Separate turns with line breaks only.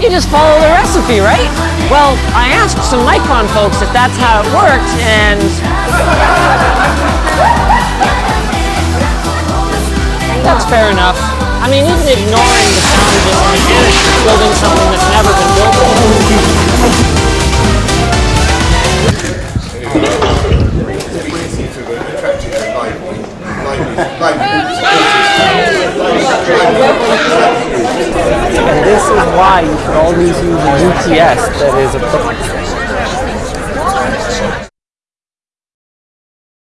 You just follow the recipe, right? Well, I asked some Micron folks if that's how it worked, and that's fair enough. I mean, even ignoring the challenges and mechanics of building something that's never been built before.
And this is why you should always use a UPS that is a